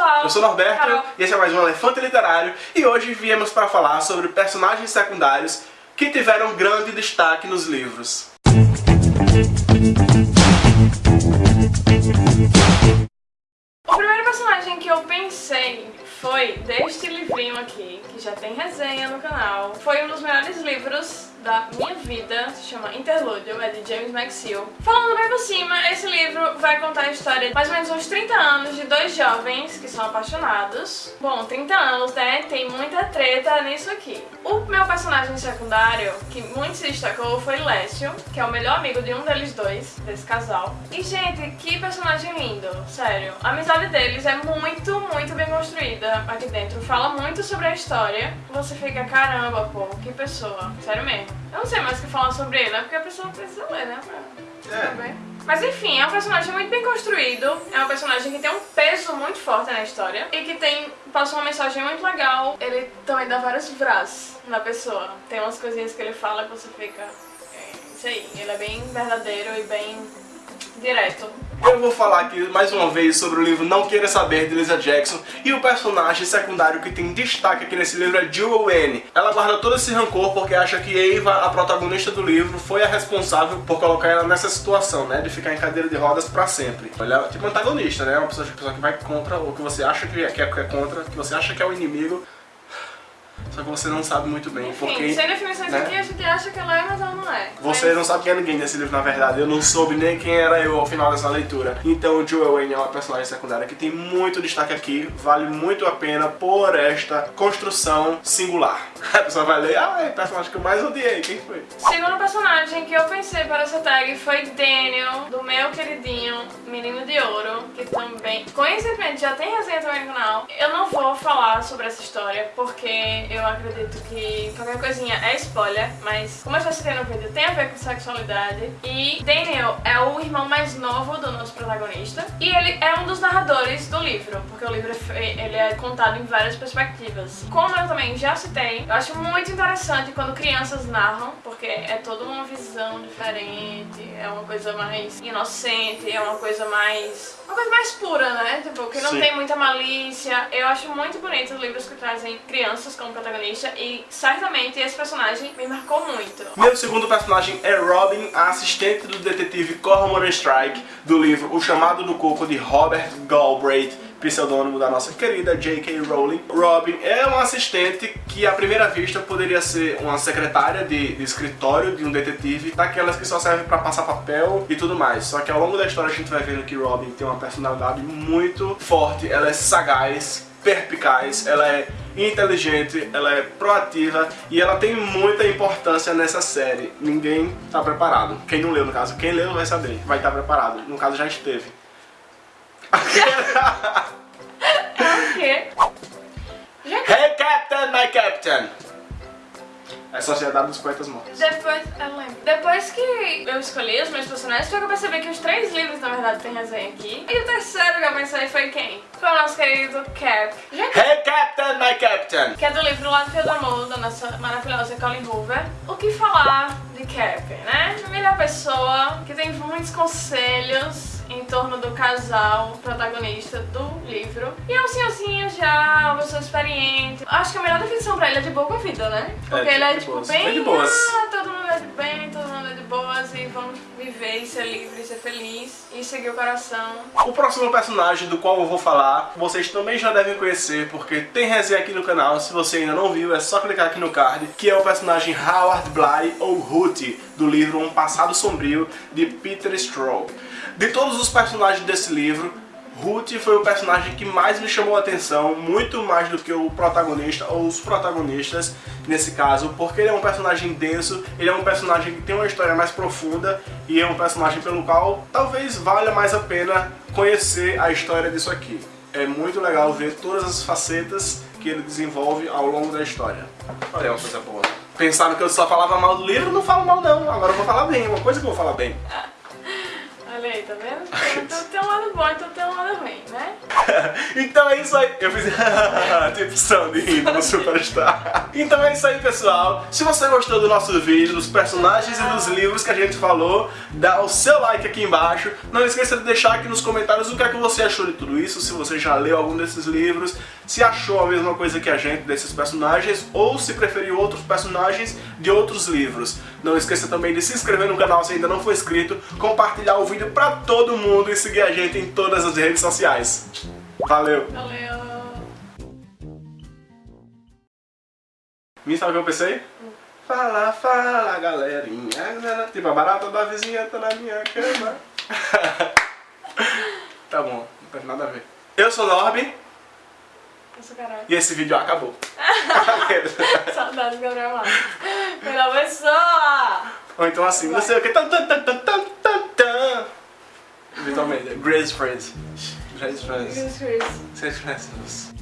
pessoal. Eu sou Norberto Carol. e esse é mais um Elefante Literário e hoje viemos para falar sobre personagens secundários que tiveram grande destaque nos livros. O primeiro personagem que eu pensei foi deste livrinho aqui, que já tem resenha no canal. Foi um dos melhores livros da minha vida, se chama Interlúdio, é de James McSeel. Falando bem por cima, esse livro vai contar a história de mais ou menos uns 30 anos de dois jovens que são apaixonados. Bom, 30 anos, né? Tem muita treta nisso aqui. O meu personagem secundário, que muito se destacou, foi Lécio, que é o melhor amigo de um deles dois, desse casal. E, gente, que personagem lindo, sério. A amizade deles é muito, muito bem construída aqui dentro. Fala muito sobre a história. Você fica, caramba, pô, que pessoa. Sério mesmo. Eu não sei mais o que falar sobre ele, né? Porque a pessoa precisa ler, né? Pra É. saber. Mas enfim, é um personagem muito bem construído, é um personagem que tem um peso muito forte na história e que tem passa uma mensagem muito legal. Ele também dá vários vras na pessoa. Tem umas coisinhas que ele fala que você fica. É, isso aí, ele é bem verdadeiro e bem direto. Eu vou falar aqui mais uma vez sobre o livro Não Queira Saber de Lisa Jackson e o personagem secundário que tem destaque aqui nesse livro é Jewel Anne. Ela guarda todo esse rancor porque acha que Ava, a protagonista do livro, foi a responsável por colocar ela nessa situação, né, de ficar em cadeira de rodas pra sempre. Ela é tipo antagonista, né, uma pessoa, pessoa que vai contra o que você acha que é, que é contra, que você acha que é o inimigo, só que você não sabe muito bem, Enfim, porque... sem definições né? aqui, a gente acha que ela é, mas ela não é. Você Mas- não sabe quem é ninguém nesse livro, na verdade. Eu não soube nem quem era eu ao final dessa leitura. Então, Joel Wayne é uma personagem secundária que tem muito destaque aqui. Vale muito a pena por esta construção singular. A pessoa vai ler, ah, é o personagem que eu mais odiei. Quem foi? Segundo personagem que eu pensei para essa tag foi Daniel, do meu queridinho Menino de Ouro, que também, coincidentemente, já tem resenha também no canal. Eu não vou falar sobre essa história, porque eu acredito que qualquer coisinha é spoiler, mas como eu já citei no vídeo, tem a ver com sexualidade. E Daniel é o irmão mais novo do nosso protagonista, e ele é um dos narradores do livro, porque o livro é ele é contado em várias perspectivas. Como eu também já citei, eu acho muito interessante quando crianças narram, porque é toda uma visão diferente, é uma coisa mais inocente, é uma coisa mais. uma coisa mais pura, né? Tipo, que não Sim. tem muita malícia. Eu acho muito bonito os livros que trazem crianças como protagonista e certamente esse personagem me marcou muito. Meu segundo personagem é Robin, a assistente do detetive Cormoran Strike, do livro O Chamado do Coco de Robert Galbraith, pseudônimo da nossa querida J.K. Rowling. Robin é uma assistente que à primeira vista poderia ser uma secretária de, de escritório de um detetive, daquelas que só servem pra passar papel e tudo mais. Só que ao longo da história a gente vai vendo que Robin tem uma personalidade muito forte, ela é sagaz, perspicaz, ela é inteligente, ela é proativa e ela tem muita importância nessa série. Ninguém tá preparado. Quem não leu, no caso, quem leu vai saber, vai estar preparado. No caso, já esteve. O quê? Hey Captain, my Captain! É Sociedade dos Poetas Mortos. Depois, eu lembro. Depois que eu escolhi os meus personagens, foi que eu percebi que os três livros, na verdade, tem resenha aqui. E o terceiro que eu pensei foi quem? Foi o nosso querido Cap. Gente, Hey Captain, my Captain! que é do livro Lá do Fio do Amor, da nossa maravilhosa Colin Hoover. O que falar de Cap, né? Melhor pessoa, que tem muitos conselhos em torno do casal protagonista do livro. E é um senhorzinho já, uma pessoa experiente. Acho que a melhor definição pra ele é de boa com a vida, né? Porque É, ele é tipo boas. bem. É de boas. Ah, todo mundo é de bem, todo mundo é de boas e vamos viver e ser livre, ser feliz e seguir o coração. O próximo personagem do qual eu vou falar, vocês também já devem conhecer, porque tem resenha aqui no canal, se você ainda não viu, é só clicar aqui no card, que é o personagem Howard Bly, ou Hooty, do livro Um Passado Sombrio, de Peter Straub. De todos os personagens desse livro, Ruth foi o personagem que mais me chamou a atenção, muito mais do que o protagonista ou os protagonistas nesse caso, porque ele é um personagem denso, ele é um personagem que tem uma história mais profunda e é um personagem pelo qual talvez valha mais a pena conhecer a história disso aqui. É muito legal ver todas as facetas que ele desenvolve ao longo da história. Olha, é uma coisa boa. Pensaram que eu só falava mal do livro, não falo mal não, agora eu vou falar bem, uma coisa que eu vou falar bem. Olha aí, tá vendo? Então tem um lado bom, então tem um lado ruim, né? então é isso aí. Eu fiz tipo Sandy rindo no Superstar. Então é isso aí, pessoal. Se você gostou do nosso vídeo, dos personagens e dos livros que a gente falou, dá o seu like aqui embaixo. Não esqueça de deixar aqui nos comentários o que é que você achou de tudo isso, se você já leu algum desses livros, se achou a mesma coisa que a gente desses personagens, ou se preferiu outros personagens de outros livros. Não esqueça também de se inscrever no canal se ainda não for inscrito, compartilhar o vídeo pra todo mundo e seguir a gente em todas as redes sociais. Valeu! Valeu! Me sabe o que eu pensei? Fala, fala, galerinha. Tipo, a barata da vizinha tá na minha cama. tá bom, não tem nada a ver. Eu sou Norby Eu sou caralho. e esse vídeo acabou. Saudades Gabriel Matos. Melhor pessoa! Ou então assim, não sei o que. Vitor Almeida, Grace Friends. Grace Friends. Chris Chris. Grace Friends.